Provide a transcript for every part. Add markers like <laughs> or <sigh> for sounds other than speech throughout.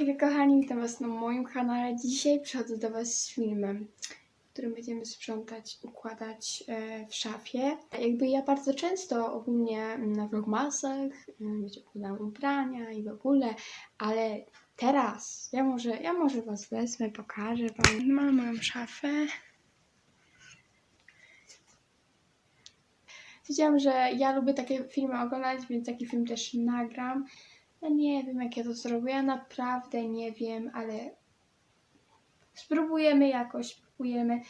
Hej kochani, witam was na moim kanale. Dzisiaj przychodzę do was z filmem, w którym będziemy sprzątać, układać e, w szafie. Jakby ja bardzo często ogólnie na vlogmasach, wiecie, układam ubrania i w ogóle, ale teraz ja może, ja może was wezmę, pokażę wam. Mam moją szafę. Wiedziałam, że ja lubię takie filmy oglądać, więc taki film też nagram. Ja nie wiem, jak ja to zrobię. Ja naprawdę nie wiem, ale spróbujemy jakoś, spróbujemy.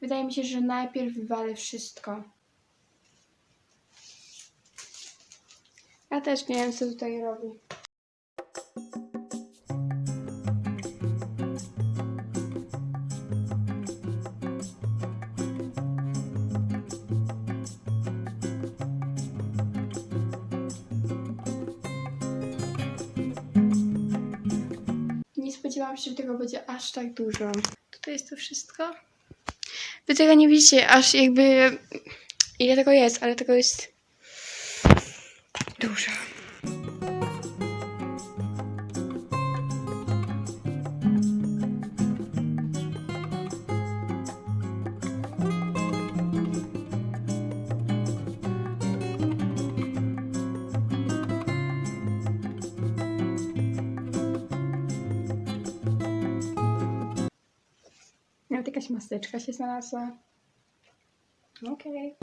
Wydaje mi się, że najpierw wywalę wszystko. Ja też nie wiem, co tutaj robi. Spodziewałam się, że tego będzie aż tak dużo. Tutaj jest to wszystko. Wy tego nie widzicie, aż jakby ile tego jest, ale tego jest dużo. Nawet jakaś maseczka się znalazła. Okej.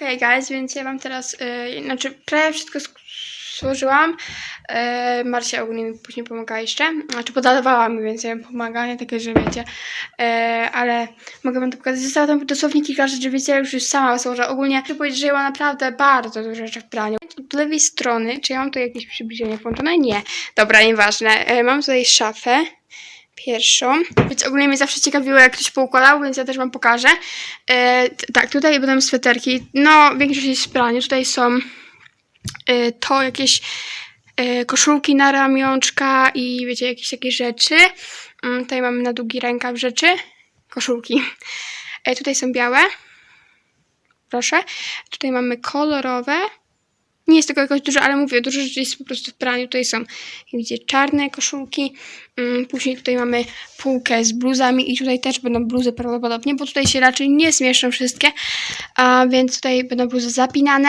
Hej guys, więc ja wam teraz, yy, znaczy prawie wszystko złożyłam. Yy, Marcia ogólnie mi później pomaga jeszcze. Znaczy podawała mi, więc ja im pomaga, nie takie, że wiecie. Yy, ale mogę wam to pokazać. Zostało tam dosłownie kilka rzeczy, wiecie, już już sama złożę. Ogólnie chcę powiedzieć, że ja mam naprawdę bardzo dużo rzeczy w praniu. Od lewej strony, czy ja mam tu jakieś przybliżenie włączone? Nie. Dobra, nieważne. Yy, mam tutaj szafę pierwszą. Więc ogólnie mnie zawsze ciekawiło, jak ktoś poukładał, więc ja też wam pokażę. E, tak, tutaj będą sweterki. No, większość jest w praniu. Tutaj są e, to jakieś e, koszulki na ramionczka i wiecie, jakieś takie rzeczy. Mm, tutaj mamy na długi rękaw rzeczy. Koszulki. E, tutaj są białe. Proszę. Tutaj mamy kolorowe. Nie jest tego jakoś dużo, ale mówię, dużo rzeczy jest po prostu w praniu. Tutaj są, jak widzicie, czarne koszulki. Mm, Później tutaj mamy półkę z bluzami i tutaj też będą bluzy prawdopodobnie, bo tutaj się raczej nie zmieszczą wszystkie, a więc tutaj będą bluzy zapinane.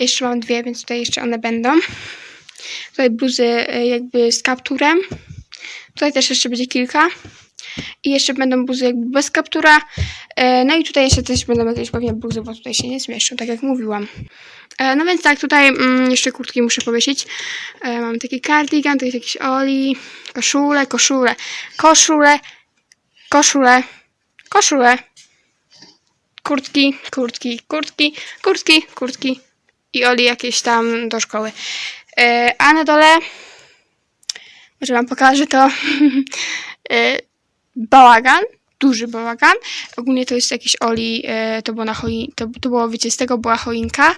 Jeszcze mam dwie, więc tutaj jeszcze one będą. Tutaj bluzy e, jakby z kapturem. Tutaj też jeszcze będzie kilka. I jeszcze będą bluzy jakby bez kaptura. E, No i tutaj jeszcze też będą jakieś pewnie bluzy, bo tutaj się nie zmieszczą, tak jak mówiłam. E, No więc tak, tutaj mm, jeszcze kurtki muszę powiesić. E, Mam taki cardigan, to jest jakiś oli, koszule, koszule, koszule, koszule, koszule, kurtki, kurtki, kurtki, kurtki, kurtki i oli jakieś tam do szkoły. A na dole, może wam pokażę to, <laughs> bałagan, duży bałagan. Ogólnie to jest jakiś oli, e, to było na choi, to, to było, wiecie, z tego była choinka.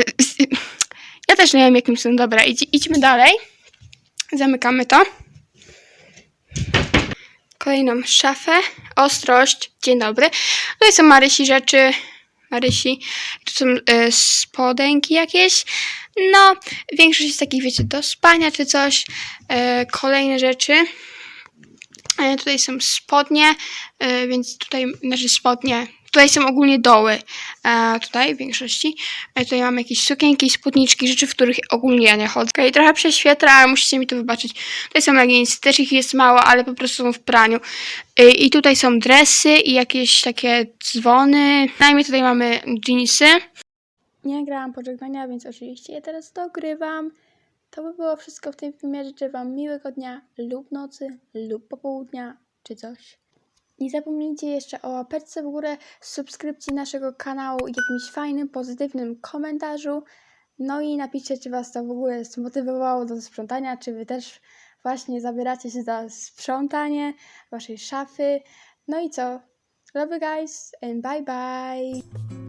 E, Ja też nie wiem jakim są. Dobra, idź, idźmy dalej. Zamykamy to. Kolejną szafę. Ostrość. Dzień dobry. Tutaj są Marysi rzeczy. Marysi. Tu są e, spodenki jakieś. No, większość jest takich, wiecie, do spania czy coś. E, kolejne rzeczy. E, tutaj są spodnie, e, więc tutaj, znaczy spodnie, tutaj są ogólnie doły, e, tutaj w większości. Tutaj mam jakieś sukienki, spódniczki, rzeczy, w których ogólnie ja nie chodzę. Okay, trochę prześwietla, ale musicie mi to wybaczyć. Tutaj są leginsy, też ich jest mało, ale po prostu są w praniu. I tutaj są dresy i jakieś takie dzwony. Najmniej tutaj mamy jeansy. Nie grałam pożegnania, więc oczywiście je teraz dogrywam. To by było wszystko w tym filmie. Życzę Wam miłego dnia lub nocy, lub popołudnia, czy coś. Nie zapomnijcie jeszcze o łapeczce w górę, subskrypcji naszego kanału i jakimś fajnym, pozytywnym komentarzu. No i napiszcie, czy Was to w ogóle zmotywowało do sprzątania, czy Wy też właśnie zabieracie się za sprzątanie Waszej szafy. No i co? Love you guys and bye bye!